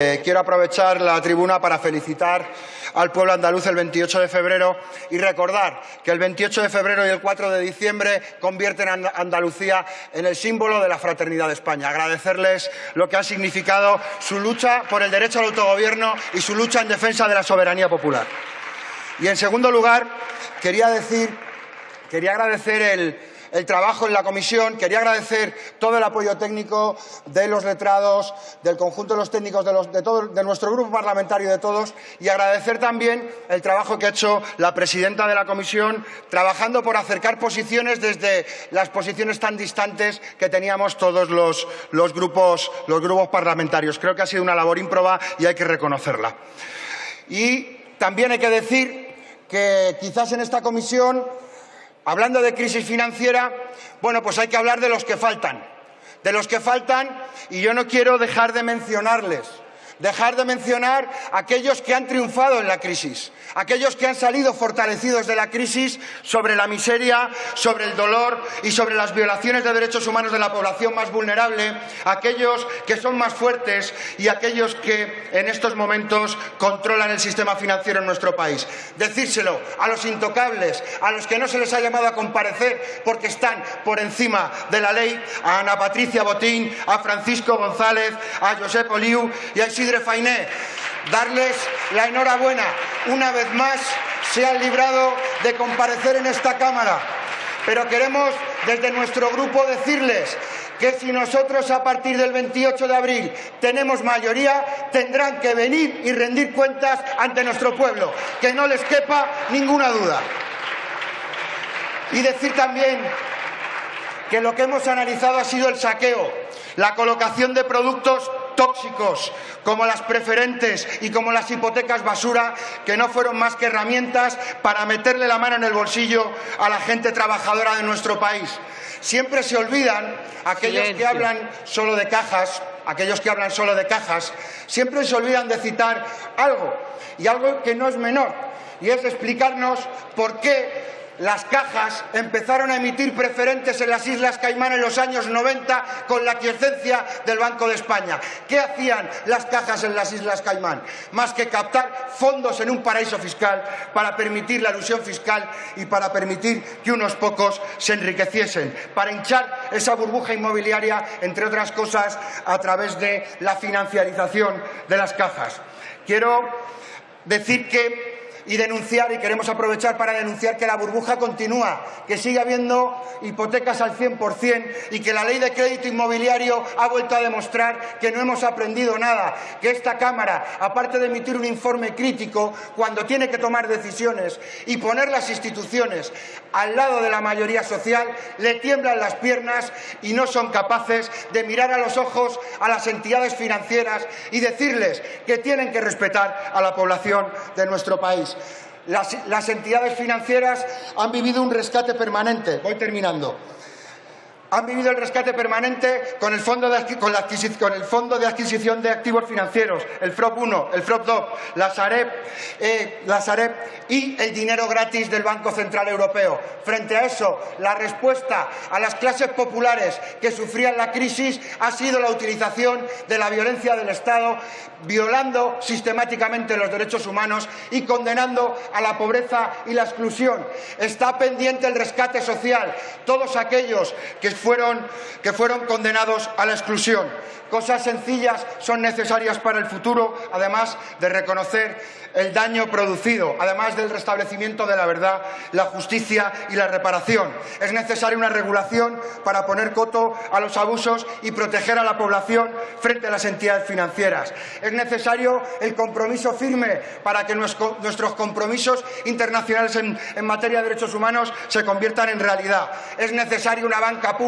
Eh, quiero aprovechar la tribuna para felicitar al pueblo andaluz el 28 de febrero y recordar que el 28 de febrero y el 4 de diciembre convierten a Andalucía en el símbolo de la fraternidad de España. Agradecerles lo que ha significado su lucha por el derecho al autogobierno y su lucha en defensa de la soberanía popular. Y en segundo lugar, quería decir, quería agradecer el, el trabajo en la comisión. Quería agradecer todo el apoyo técnico de los letrados, del conjunto de los técnicos de, todo, nuestro grupo parlamentario de todos y agradecer también el trabajo que ha hecho la presidenta de la comisión trabajando por acercar posiciones desde las posiciones tan distantes que teníamos todos los, los, grupos, los grupos parlamentarios. Creo que ha sido una labor ímproba y hay que reconocerla. Y también hay que decir que quizás en esta comisión Hablando de crisis financiera, bueno, pues hay que hablar de los que faltan. De los que faltan, y yo no quiero dejar de mencionarles dejar de mencionar a aquellos que han triunfado en la crisis, aquellos que han salido fortalecidos de la crisis sobre la miseria, sobre el dolor y sobre las violaciones de derechos humanos de la población más vulnerable, aquellos que son más fuertes y aquellos que en estos momentos controlan el sistema financiero en nuestro país. Decírselo a los intocables, a los que no se les ha llamado a comparecer porque están por encima de la ley, a Ana Patricia Botín, a Francisco González, a Josep Oliu y a Isidro Fainé, darles la enhorabuena. Una vez más se han librado de comparecer en esta Cámara. Pero queremos desde nuestro grupo decirles que si nosotros a partir del 28 de abril tenemos mayoría, tendrán que venir y rendir cuentas ante nuestro pueblo, que no les quepa ninguna duda. Y decir también que lo que hemos analizado ha sido el saqueo, la colocación de productos tóxicos como las preferentes y como las hipotecas basura, que no fueron más que herramientas para meterle la mano en el bolsillo a la gente trabajadora de nuestro país. Siempre se olvidan aquellos que hablan solo de cajas, aquellos que hablan solo de cajas, siempre se olvidan de citar algo, y algo que no es menor, y es explicarnos por qué las cajas empezaron a emitir preferentes en las Islas Caimán en los años 90 con la quiesencia del Banco de España. ¿Qué hacían las cajas en las Islas Caimán? Más que captar fondos en un paraíso fiscal para permitir la ilusión fiscal y para permitir que unos pocos se enriqueciesen, para hinchar esa burbuja inmobiliaria, entre otras cosas, a través de la financiarización de las cajas. Quiero decir que y denunciar, y queremos aprovechar para denunciar que la burbuja continúa, que sigue habiendo hipotecas al 100% y que la ley de crédito inmobiliario ha vuelto a demostrar que no hemos aprendido nada, que esta Cámara, aparte de emitir un informe crítico, cuando tiene que tomar decisiones y poner las instituciones al lado de la mayoría social, le tiemblan las piernas y no son capaces de mirar a los ojos a las entidades financieras y decirles que tienen que respetar a la población de nuestro país. Las, entidades financieras han vivido un rescate permanente. Voy terminando han vivido el rescate permanente con el fondo de, con el fondo de adquisición de activos financieros, el FROP 1, el FROP 2, la Sareb, eh, la Sareb y el dinero gratis del Banco Central Europeo. Frente a eso, la respuesta a las clases populares que sufrían la crisis ha sido la utilización de la violencia del Estado, violando sistemáticamente los derechos humanos y condenando a la pobreza y la exclusión. Está pendiente el rescate social. Todos aquellos que fueron, que fueron condenados a la exclusión. Cosas sencillas son necesarias para el futuro, además de reconocer el daño producido, además del restablecimiento de la verdad, la justicia y la reparación. Es necesaria una regulación para poner coto a los abusos y proteger a la población frente a las entidades financieras. Es necesario el compromiso firme para que nuestros compromisos internacionales en, materia de derechos humanos se conviertan en realidad. Es necesaria una banca pública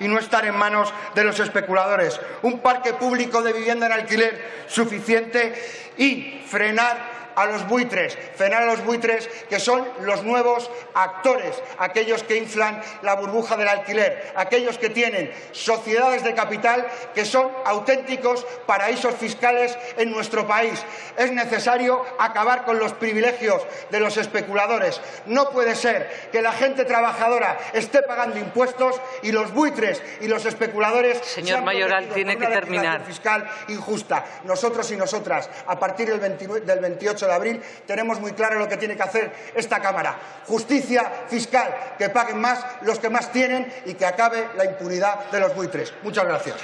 y no estar en manos de los especuladores. Un parque público de vivienda en alquiler suficiente y frenar a los buitres, frenar a los buitres que son los nuevos actores, aquellos que inflan la burbuja del alquiler, aquellos que tienen sociedades de capital que son auténticos paraísos fiscales en nuestro país. Es necesario acabar con los privilegios de los especuladores. No puede ser que la gente trabajadora esté pagando impuestos y los buitres y los especuladores Señor Mayoral, tiene que terminar. fiscal injusta. Nosotros y nosotras, a partir del, 28 de abril, tenemos muy claro lo que tiene que hacer esta Cámara. Justicia fiscal, que paguen más los que más tienen y que acabe la impunidad de los buitres. Muchas gracias.